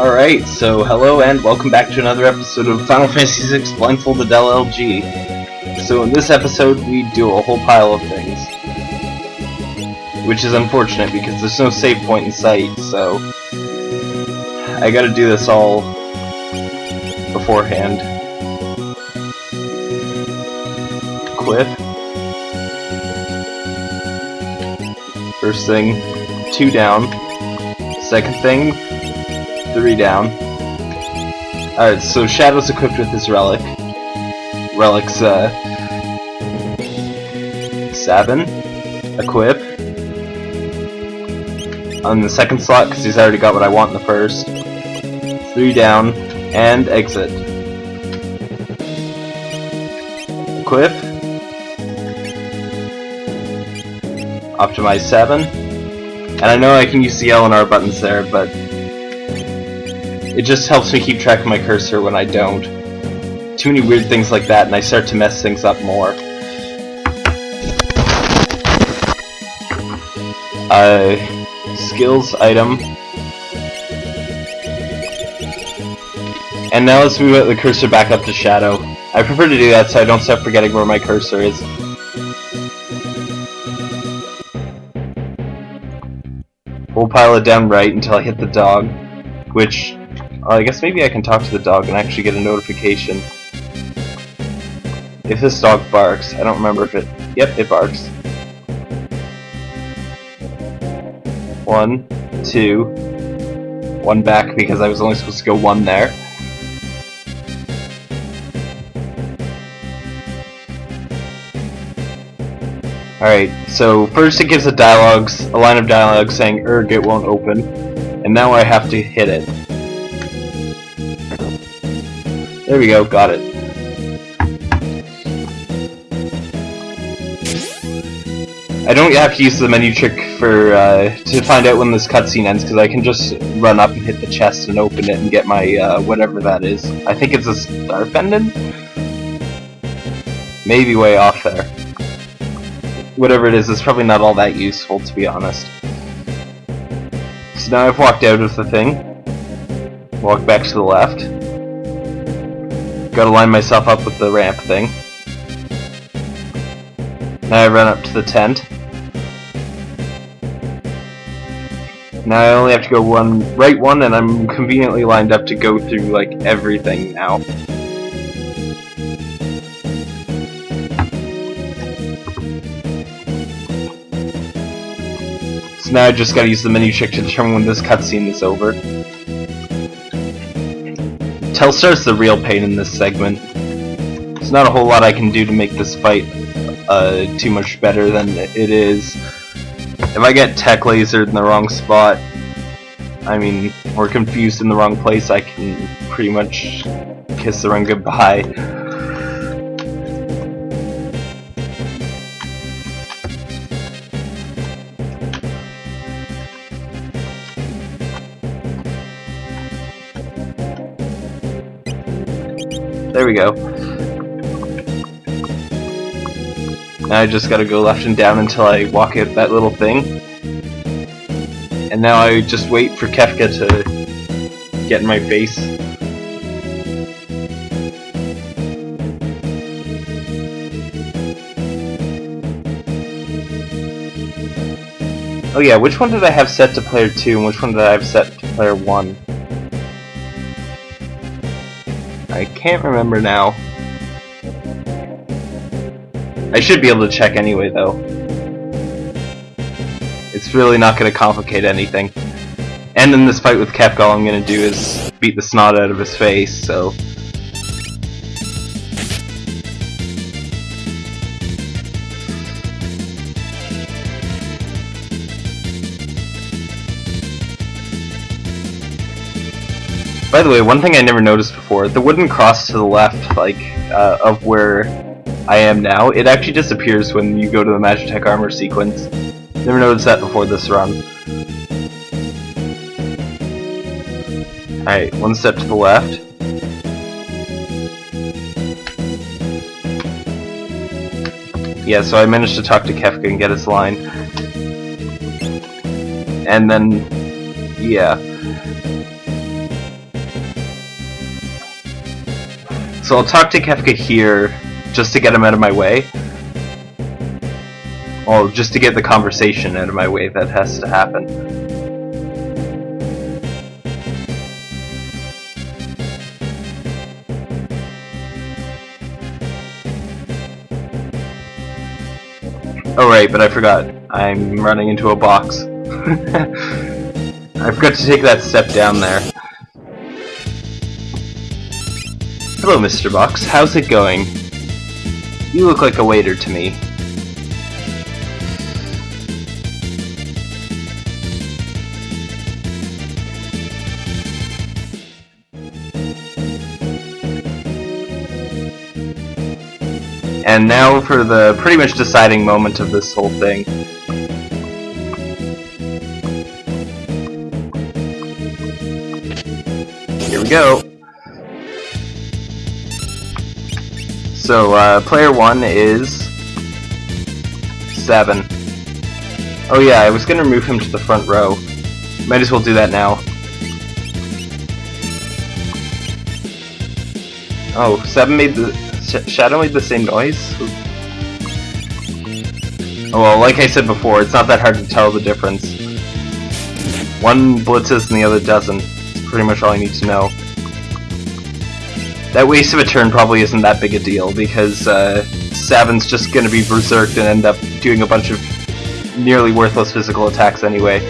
Alright, so hello and welcome back to another episode of Final Fantasy VI Blindfolded LLG. So in this episode we do a whole pile of things. Which is unfortunate because there's no save point in sight, so... I gotta do this all beforehand. Equip. First thing, two down. Second thing, three down. Alright, so Shadow's equipped with this relic. Relic's, uh... Seven. Equip. On the second slot, because he's already got what I want in the first. Three down, and exit. Equip. Optimize 7. And I know I can use the L and R buttons there, but it just helps me keep track of my cursor when I don't. Too many weird things like that, and I start to mess things up more. Uh, skills item. And now let's move the cursor back up to shadow. I prefer to do that so I don't start forgetting where my cursor is. We'll pile it down right until I hit the dog, which Uh, I guess maybe I can talk to the dog and actually get a notification. If this dog barks, I don't remember if it... Yep, it barks. One, two, one back because I was only supposed to go one there. Alright, so first it gives a dialogue, a line of dialogue saying erg it won't open, and now I have to hit it. There we go, got it. I don't have to use the menu trick for uh, to find out when this cutscene ends because I can just run up and hit the chest and open it and get my uh, whatever that is. I think it's a star pendant? Maybe way off there. Whatever it is, it's probably not all that useful to be honest. So now I've walked out of the thing. Walk back to the left. Gotta line myself up with the ramp thing. Now I run up to the tent. Now I only have to go one right one and I'm conveniently lined up to go through like everything now. So now I just gotta use the menu trick to determine when this cutscene is over. Telstar's the real pain in this segment. There's not a whole lot I can do to make this fight uh, too much better than it is. If I get tech lasered in the wrong spot, I mean, or confused in the wrong place, I can pretty much kiss the run goodbye. we go. Now I just gotta go left and down until I walk out that little thing. And now I just wait for Kefka to get in my face. Oh yeah, which one did I have set to player 2 and which one did I have set to player 1? Can't remember now. I should be able to check anyway, though. It's really not going to complicate anything. And in this fight with Kefka, all I'm going to do is beat the snot out of his face, so... By the way, one thing I never noticed before, the wooden cross to the left, like, uh, of where I am now, it actually disappears when you go to the Magitech armor sequence. Never noticed that before this run. Alright, one step to the left. Yeah, so I managed to talk to Kefka and get his line. And then, yeah. So I'll talk to Kefka here, just to get him out of my way. Well, just to get the conversation out of my way that has to happen. Oh right, but I forgot. I'm running into a box. I forgot to take that step down there. Hello, Mr. Box. How's it going? You look like a waiter to me. And now for the pretty much deciding moment of this whole thing. Here we go. So, uh, player one is... Sabin. Oh yeah, I was gonna move him to the front row. Might as well do that now. Oh, Sabin made the... Sh Shadow made the same noise? Oh, well, like I said before, it's not that hard to tell the difference. One blitzes and the other doesn't. Pretty much all I need to know. That waste of a turn probably isn't that big a deal, because uh, Sabin's just gonna be berserked and end up doing a bunch of nearly worthless physical attacks anyway.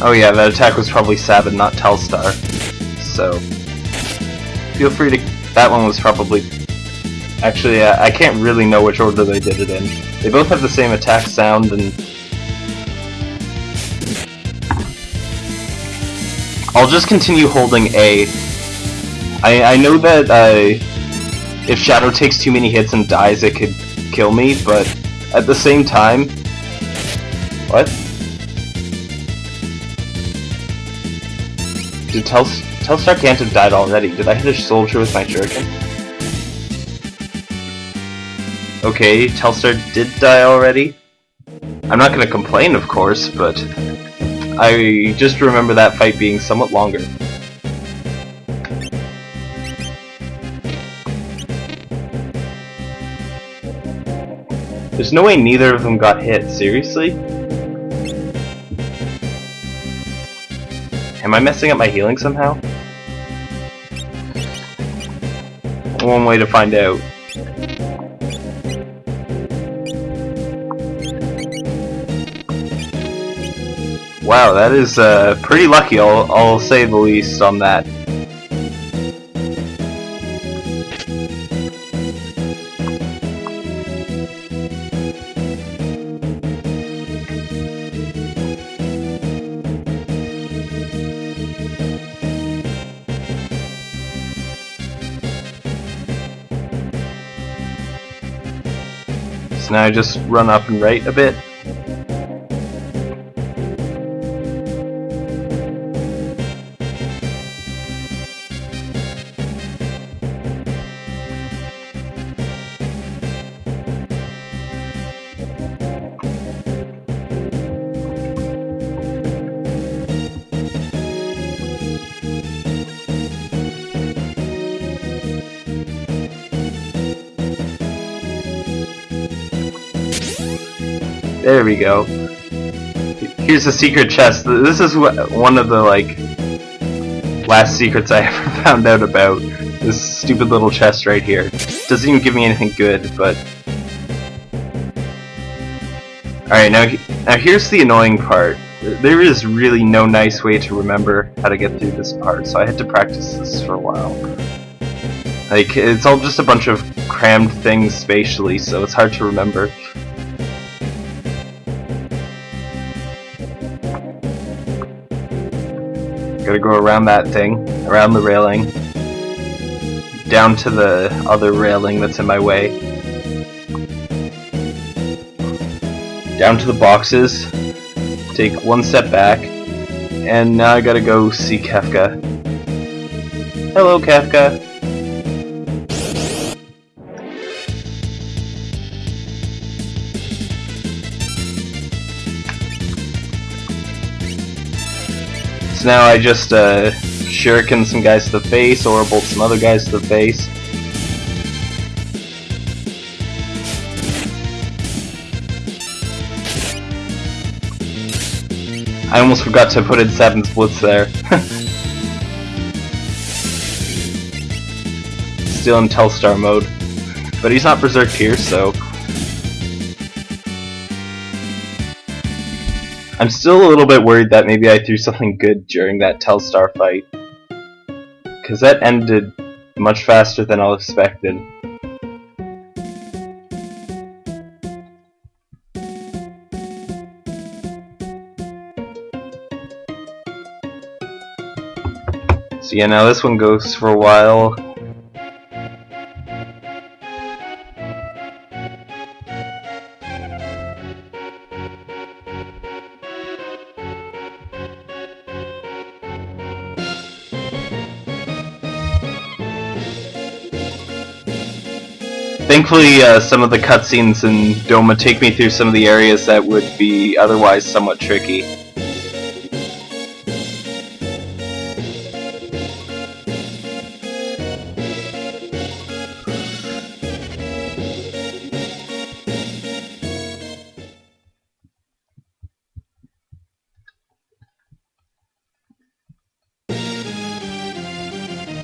Oh yeah, that attack was probably Sabin, not Telstar. So, feel free to... That one was probably... Actually, uh, I can't really know which order they did it in. They both have the same attack sound and... I'll just continue holding A. I, I know that uh, if Shadow takes too many hits and dies, it could kill me, but at the same time... What? Did Tels Telstar can't have died already. Did I hit a soldier with my shuriken? Okay, Telstar did die already. I'm not gonna complain, of course, but I just remember that fight being somewhat longer. There's no way neither of them got hit, seriously? Am I messing up my healing somehow? One way to find out. Wow, that is uh, pretty lucky, I'll, I'll say the least on that. Now I just run up and right a bit. There we go. Here's a secret chest. This is one of the, like, last secrets I ever found out about. This stupid little chest right here. Doesn't even give me anything good, but... Alright, now, now here's the annoying part. There is really no nice way to remember how to get through this part, so I had to practice this for a while. Like, it's all just a bunch of crammed things spatially, so it's hard to remember. Gotta go around that thing, around the railing, down to the other railing that's in my way, down to the boxes, take one step back, and now I gotta go see Kefka. Hello, Kefka. So now I just uh, shuriken some guys to the face, or bolt some other guys to the face. I almost forgot to put in 7 splits there. Still in Telstar mode. But he's not Berserk here, so... I'm still a little bit worried that maybe I threw something good during that Telstar fight. Because that ended much faster than I expected. So yeah, now this one goes for a while. Thankfully, uh, some of the cutscenes in Doma take me through some of the areas that would be otherwise somewhat tricky.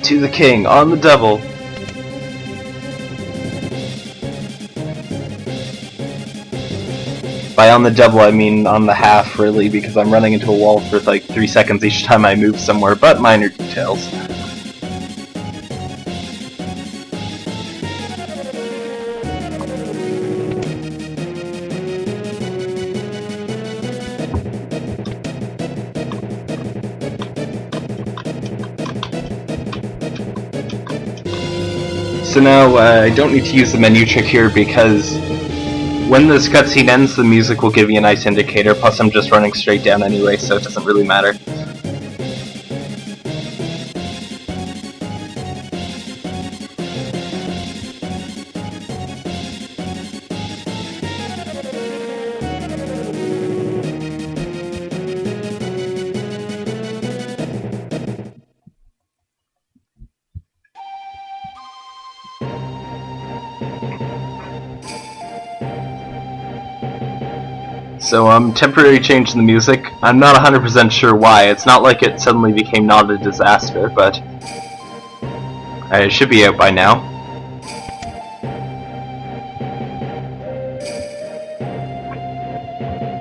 To the king, on the double. By on the double, I mean on the half, really, because I'm running into a wall for like three seconds each time I move somewhere, but minor details. So now uh, I don't need to use the menu trick here because when this cutscene ends, the music will give you a nice indicator, plus I'm just running straight down anyway, so it doesn't really matter. So, um, temporary change in the music. I'm not 100% sure why. It's not like it suddenly became not a disaster, but... It should be out by now.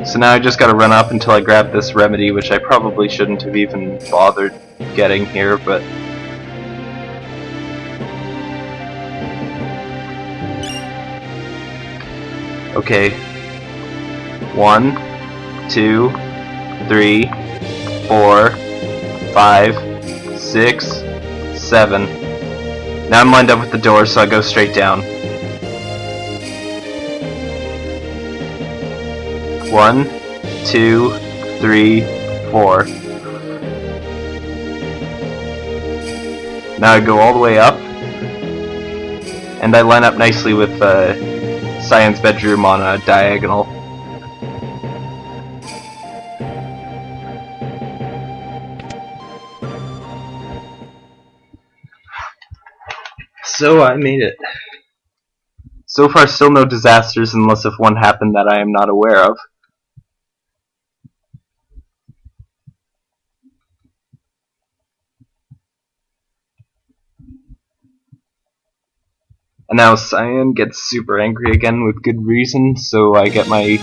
So now I just gotta run up until I grab this remedy, which I probably shouldn't have even bothered getting here, but... Okay, one, two, three, four, five, six, seven. Now I'm lined up with the door, so I go straight down. One, two, three, four. Now I go all the way up, and I line up nicely with uh, bedroom on a diagonal. So I made it. So far still no disasters unless if one happened that I am not aware of. And now Cyan gets super angry again with good reason, so I get my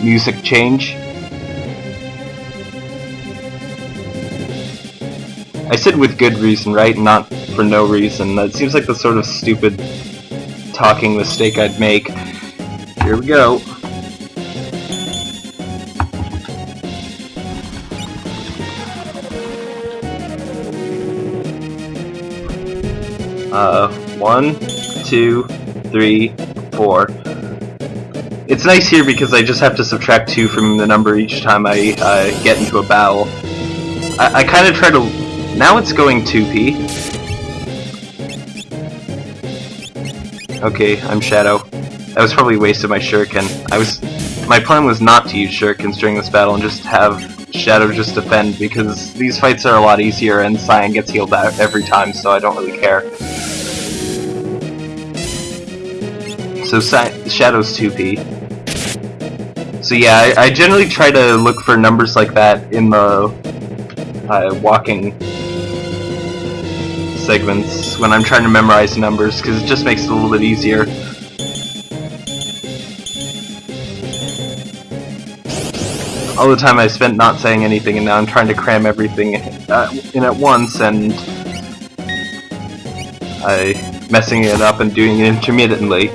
music change. I said with good reason, right? Not for no reason. That seems like the sort of stupid talking mistake I'd make. Here we go. Uh, one, two, three, four. It's nice here because I just have to subtract two from the number each time I uh, get into a battle. I, I kind of try to... Now it's going 2p. Okay, I'm Shadow. That was probably a waste of my shuriken. I was... My plan was not to use shurikens during this battle and just have Shadow just defend because these fights are a lot easier and Cyan gets healed every time, so I don't really care. So Shadow's 2p. So yeah, I, I, generally try to look for numbers like that in the uh, walking segments when I'm trying to memorize numbers, because it just makes it a little bit easier. all the time I spent not saying anything, and now I'm trying to cram everything uh, in at once, and I'm messing it up and doing it intermittently.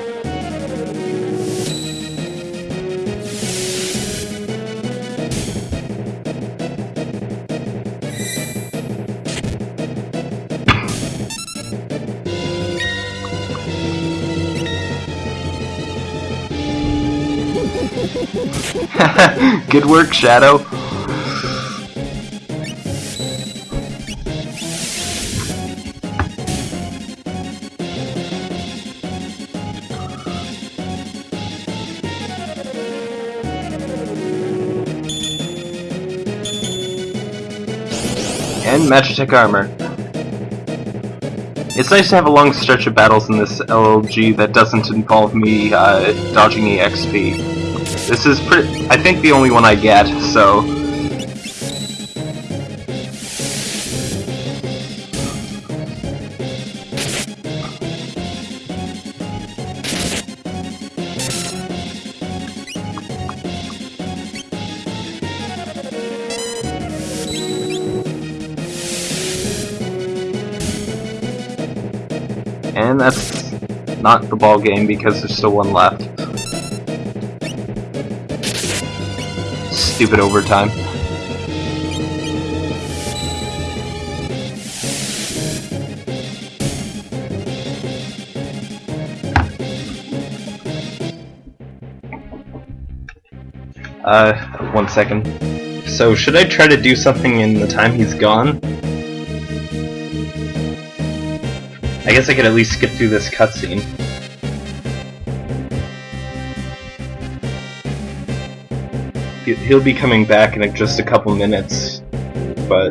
Good work, Shadow. And Magitech armor. It's nice to have a long stretch of battles in this LLG that doesn't involve me uh, dodging EXP. This is pretty, I think the only one I get, so... And that's not the ball game because there's still one left. Stupid overtime. Uh, one second. So, should I try to do something in the time he's gone? I guess I could at least skip through this cutscene. He'll be coming back in just a couple minutes, but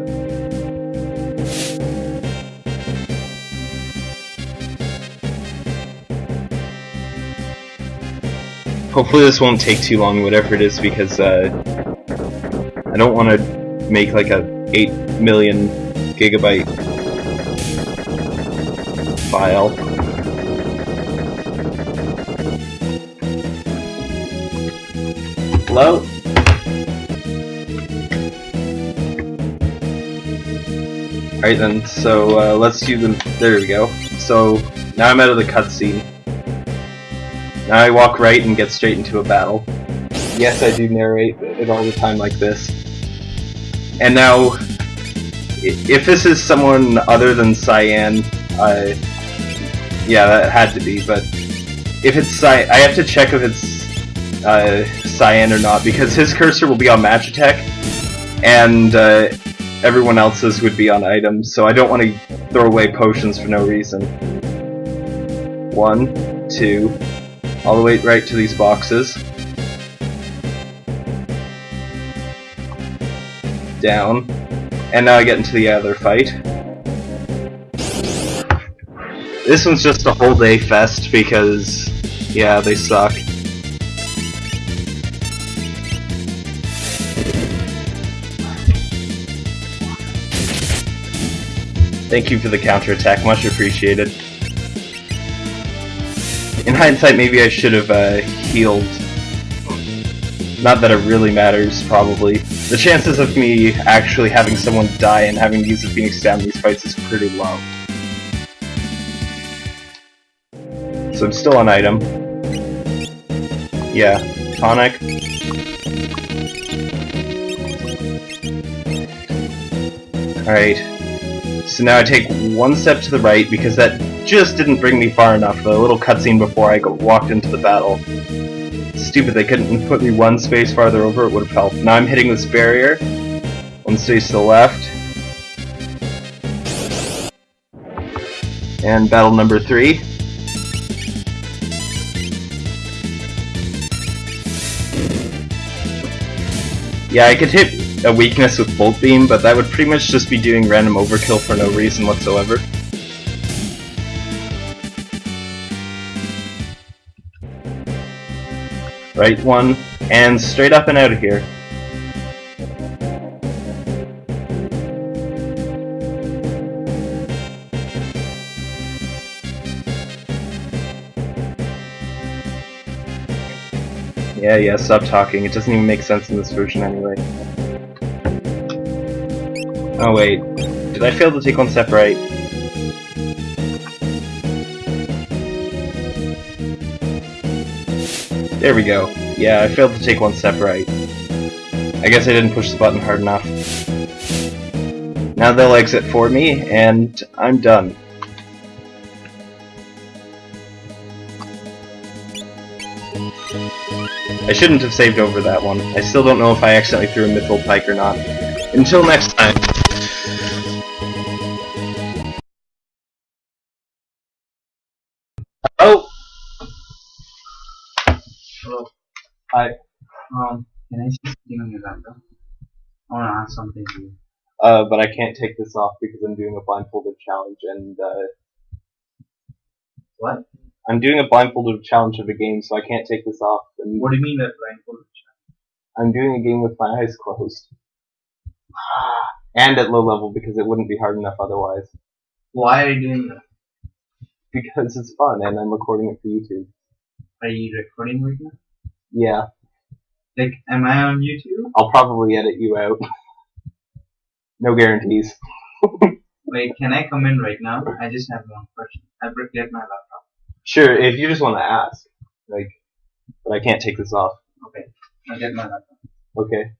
hopefully this won't take too long, whatever it is, because uh, I don't want to make like a 8 million gigabyte file. Hello? Alright then, so uh, let's do the... There we go. So, now I'm out of the cutscene. Now I walk right and get straight into a battle. Yes, I do narrate it all the time like this. And now, if this is someone other than Cyan, uh, yeah, that had to be, but if it's Cyan, I have to check if it's uh, Cyan or not, because his cursor will be on Magitech, and uh, everyone else's would be on items, so I don't want to throw away potions for no reason. One, two, all the way right to these boxes. Down. And now I get into the other fight. This one's just a whole day fest because, yeah, they suck. Thank you for the counterattack, much appreciated. In hindsight, maybe I should have uh, healed. Not that it really matters, probably. The chances of me actually having someone die and having to use the Phoenix down these fights is pretty low. So I'm still on item. Yeah, tonic. Alright, so now I take one step to the right because that just didn't bring me far enough. The little cutscene before I walked into the battle. Stupid, they couldn't put me one space farther over, it would have helped. Now I'm hitting this barrier. One space to the left. And battle number three. Yeah, I could hit a weakness with Bolt Beam, but that would pretty much just be doing random overkill for no reason whatsoever. Right one, and straight up and out of here. Yeah, yeah, stop talking. It doesn't even make sense in this version anyway. Oh wait, did I fail to take one step right? There we go. Yeah, I failed to take one step right. I guess I didn't push the button hard enough. Now they'll exit for me, and I'm done. I shouldn't have saved over that one. I still don't know if I accidentally threw a Mithril Pike or not. Until next time. Can I on your laptop? I want to ask something to you. Uh, but I can't take this off because I'm doing a blindfolded challenge and, uh, What? I'm doing a blindfolded challenge of a game, so I can't take this off. And What do you mean by blindfolded? Challenge? I'm doing a game with my eyes closed. And at low level because it wouldn't be hard enough otherwise. Why are you doing that? Because it's fun and I'm recording it for YouTube. Are you recording right now? Yeah, Like, am I on YouTube? I'll probably edit you out. no guarantees. Wait, can I come in right now? I just have one question. I prepared my laptop. Sure, if you just want to ask. Like, but I can't take this off. Okay, I'll get my laptop. Okay.